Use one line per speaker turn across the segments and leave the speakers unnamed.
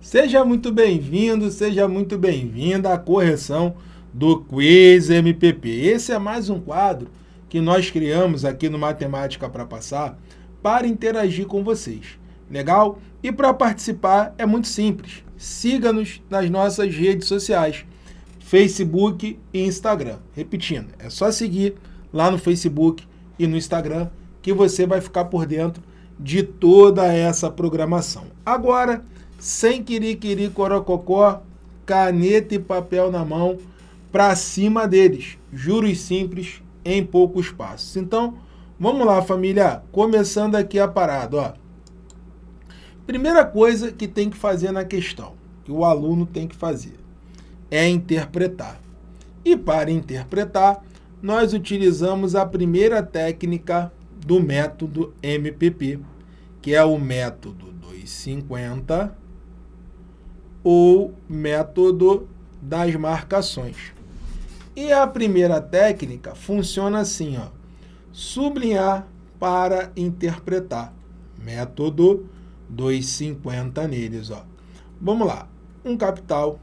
Seja muito bem-vindo, seja muito bem-vinda à correção do Quiz MPP. Esse é mais um quadro que nós criamos aqui no Matemática para Passar para interagir com vocês. Legal? E para participar é muito simples. Siga-nos nas nossas redes sociais, Facebook e Instagram. Repetindo, é só seguir lá no Facebook e no Instagram que você vai ficar por dentro de toda essa programação. Agora, sem querer corococó, caneta e papel na mão, para cima deles. Juros simples em poucos passos. Então, vamos lá, família. Começando aqui a parada, ó. Primeira coisa que tem que fazer na questão, que o aluno tem que fazer, é interpretar. E para interpretar, nós utilizamos a primeira técnica do método MPP, que é o método 250 ou método das marcações. E a primeira técnica funciona assim, ó, sublinhar para interpretar. Método 250 neles. Ó. Vamos lá. Um capital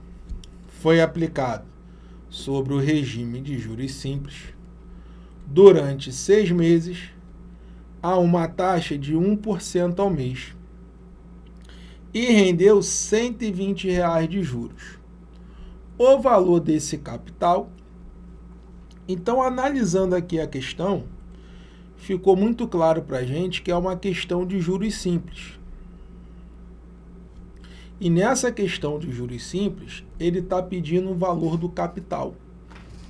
foi aplicado sobre o regime de juros simples durante seis meses a uma taxa de 1% ao mês e rendeu 120 reais de juros. O valor desse capital, então analisando aqui a questão, ficou muito claro para a gente que é uma questão de juros simples. E nessa questão de juros simples, ele está pedindo o valor do capital.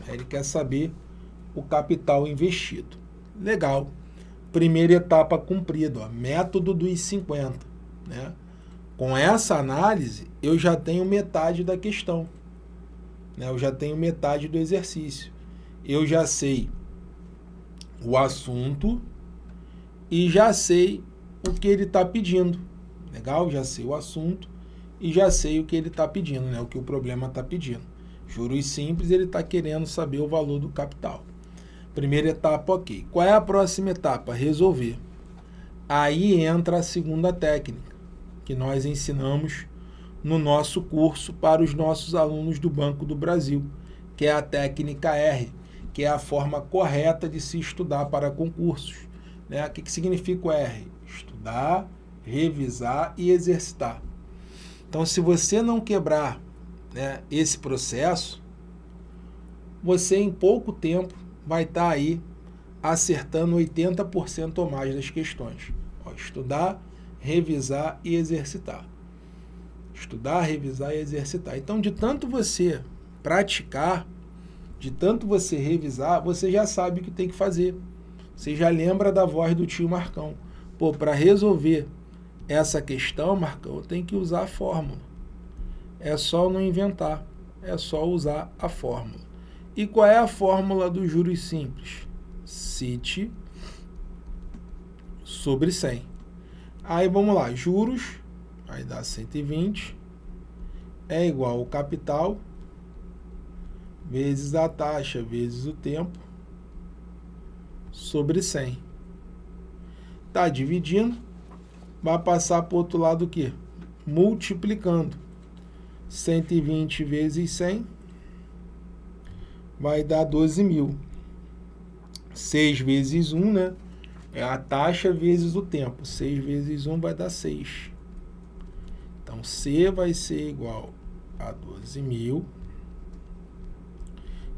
Ele quer saber o capital investido. Legal. Primeira etapa cumprida, ó, método dos 50. Né? Com essa análise, eu já tenho metade da questão. Né? Eu já tenho metade do exercício. Eu já sei o assunto e já sei o que ele está pedindo. Legal? Já sei o assunto e já sei o que ele está pedindo, né? o que o problema está pedindo. Juros simples, ele está querendo saber o valor do capital. Primeira etapa, ok. Qual é a próxima etapa? Resolver. Aí entra a segunda técnica que nós ensinamos no nosso curso para os nossos alunos do Banco do Brasil, que é a técnica R, que é a forma correta de se estudar para concursos. Né? O que, que significa o R? Estudar, revisar e exercitar. Então, se você não quebrar né, esse processo, você em pouco tempo vai estar aí acertando 80% ou mais das questões. Ó, estudar, revisar e exercitar. Estudar, revisar e exercitar. Então, de tanto você praticar, de tanto você revisar, você já sabe o que tem que fazer. Você já lembra da voz do tio Marcão. Pô, para resolver essa questão, Marcão, tenho que usar a fórmula. É só não inventar, é só usar a fórmula. E qual é a fórmula dos juros simples? CIT sobre 100. Aí vamos lá, juros, vai dar 120, é igual ao capital, vezes a taxa, vezes o tempo, sobre 100. Está dividindo, vai passar para o outro lado o quê? Multiplicando. 120 vezes 100 vai dar 12 mil. 6 vezes 1, né? É a taxa vezes o tempo. 6 vezes 1 vai dar 6. Então, C vai ser igual a 12 mil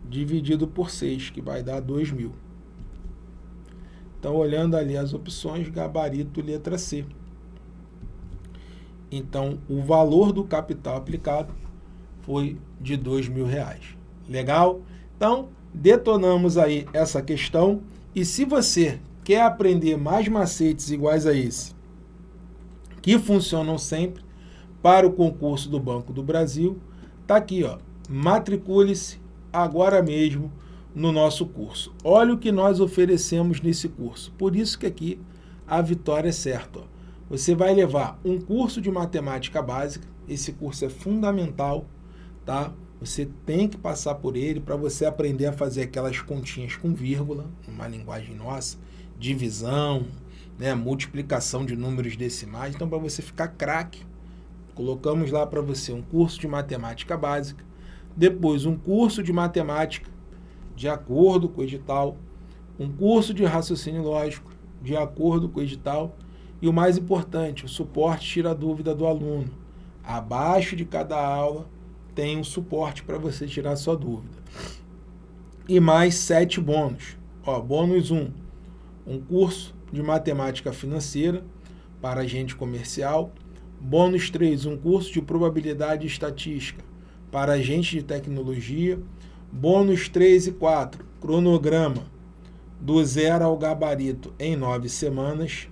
dividido por 6, que vai dar 2 mil. Então, olhando ali as opções, gabarito letra C. Então, o valor do capital aplicado foi de R$ reais. Legal? Então, detonamos aí essa questão. E se você quer aprender mais macetes iguais a esse, que funcionam sempre para o concurso do Banco do Brasil, está aqui, ó. Matricule-se agora mesmo no nosso curso. Olha o que nós oferecemos nesse curso. Por isso que aqui a vitória é certa. Ó. Você vai levar um curso de matemática básica, esse curso é fundamental, tá? Você tem que passar por ele para você aprender a fazer aquelas continhas com vírgula, uma linguagem nossa, divisão, né, multiplicação de números decimais. Então, para você ficar craque, Colocamos lá para você um curso de matemática básica, depois um curso de matemática de acordo com o edital, um curso de raciocínio lógico de acordo com o edital e o mais importante, o suporte tira a dúvida do aluno. Abaixo de cada aula tem um suporte para você tirar sua dúvida. E mais sete bônus. Ó, bônus 1, um, um curso de matemática financeira para agente comercial. Bônus 3, um curso de probabilidade e estatística para agente de tecnologia. Bônus 3 e 4, cronograma do zero ao gabarito em nove semanas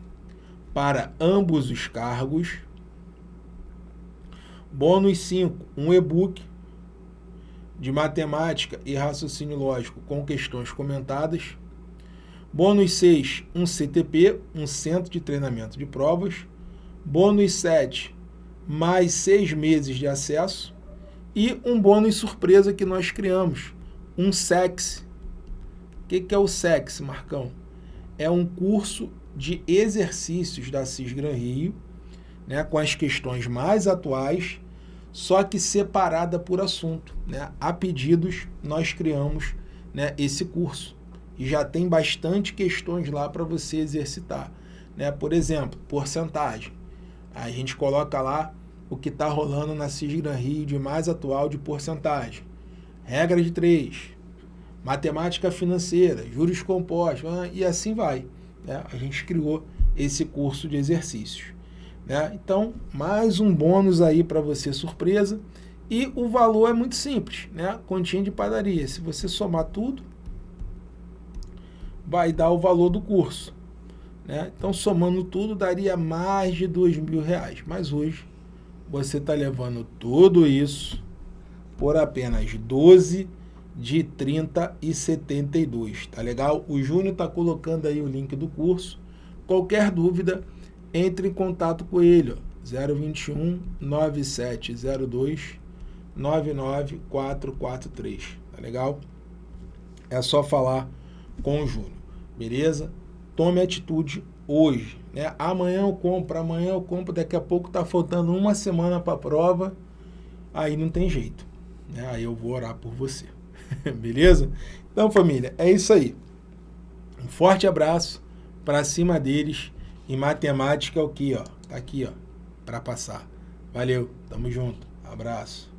para ambos os cargos. Bônus 5, um e-book de matemática e raciocínio lógico com questões comentadas. Bônus 6, um CTP, um Centro de Treinamento de Provas. Bônus 7, mais seis meses de acesso. E um bônus surpresa que nós criamos, um SEX. O que, que é o SEX, Marcão? É um curso de exercícios da Cisgran Rio, né, com as questões mais atuais, só que separada por assunto. Né? A pedidos, nós criamos né, esse curso. E já tem bastante questões lá para você exercitar. Né? Por exemplo, porcentagem. A gente coloca lá o que está rolando na Cisgran Rio de mais atual de porcentagem. Regra de três, matemática financeira, juros compostos, ah, e assim vai. Né? A gente criou esse curso de exercícios. Né? Então, mais um bônus aí para você, surpresa. E o valor é muito simples, né? Continha de padaria. Se você somar tudo, vai dar o valor do curso. Né? Então, somando tudo, daria mais de dois mil reais. Mas hoje, você está levando tudo isso por apenas 12 de 30 e 72, tá legal? O Júnior está colocando aí o link do curso. Qualquer dúvida, entre em contato com ele, ó, 021 9702 99443, tá legal? É só falar com o Júnior, beleza? Tome atitude hoje, né? Amanhã eu compro, amanhã eu compro, daqui a pouco tá faltando uma semana para a prova, aí não tem jeito, né? Aí eu vou orar por você. Beleza? Então, família, é isso aí. Um forte abraço para cima deles. E matemática é o que, ó? Tá aqui, ó, para passar. Valeu, tamo junto. Abraço.